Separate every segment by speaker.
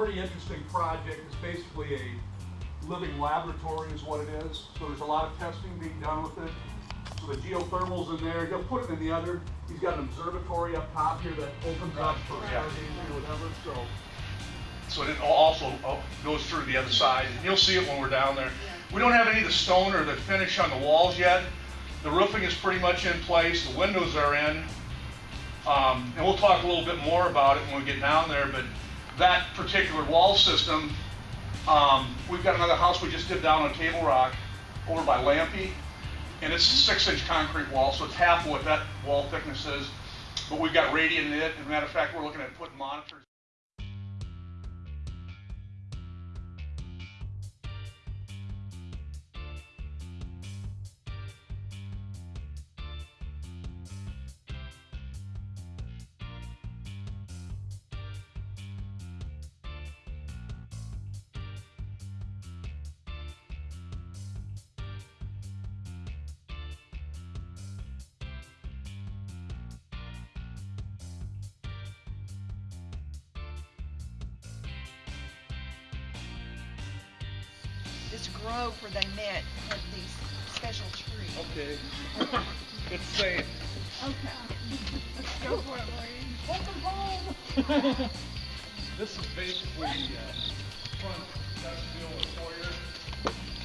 Speaker 1: pretty interesting project. It's basically a living laboratory is what it is. So there's a lot of testing being done with it. So the geothermal's in there. He'll put it in the other. He's got an observatory up top here that opens up for
Speaker 2: Yeah.
Speaker 1: or whatever. So
Speaker 2: So it also uh, goes through the other side. And you'll see it when we're down there. We don't have any of the stone or the finish on the walls yet. The roofing is pretty much in place. The windows are in. Um, and we'll talk a little bit more about it when we get down there. But that particular wall system, um, we've got another house we just did down on Table Rock over by Lampe. And it's a six inch concrete wall, so it's half what that wall thickness is. But we've got radiant in it. As a matter of fact, we're looking at putting monitors.
Speaker 3: This grove where they met had these special trees.
Speaker 2: Okay. It's safe.
Speaker 3: Okay. Let's go for it, lady. Welcome home.
Speaker 2: This is basically uh, front vestibule and foyer.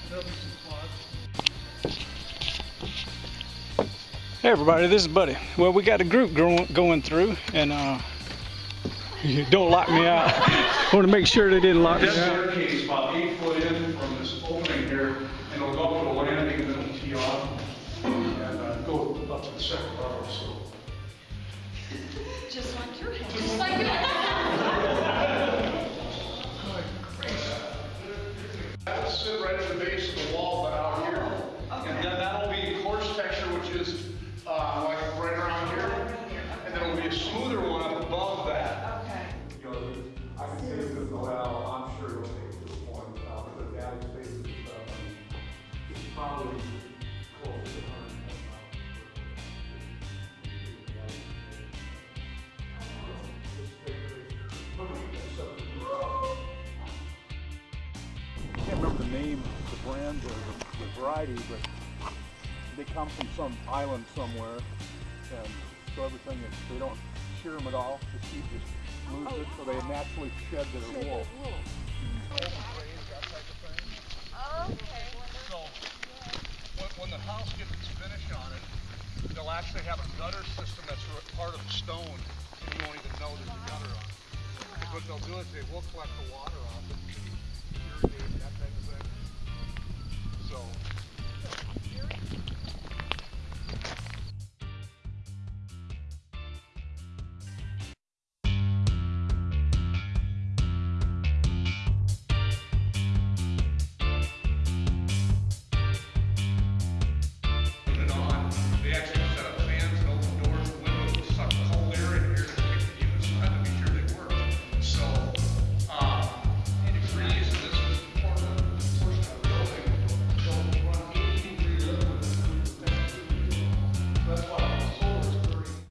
Speaker 2: There'll be some spots.
Speaker 4: Hey everybody, this is Buddy. Well, we got a group going going through, and uh, don't lock me out. I want to make sure they didn't lock me
Speaker 2: This
Speaker 4: out.
Speaker 2: staircase is about eight foot in from this opening here, and it'll go up to the landing and then it'll tee off and uh, go up to the second level, so.
Speaker 3: Just like your house.
Speaker 5: Just like
Speaker 2: That'll sit right at the base of the wall, but out here. And then that'll be coarse texture, which is, uh, like right around here. And then it'll be a smoother one up above that.
Speaker 1: I can say this, well, I'm sure it'll take this point, uh, with the attic spaces and stuff. It's probably close to a hundred and ten thousand.
Speaker 6: I can't remember the name, the brand or the, the variety, but they come from some island somewhere, and so everything is, they don't shear them at all. The seed just moves it, so they naturally shed their wool.
Speaker 2: So, when, when the house gets its finish on it, they'll actually have a gutter system that's part of the stone, and you won't even know there's a gutter on it. 'Cause what they'll do is they will collect the water off it, irrigate, that type of thing.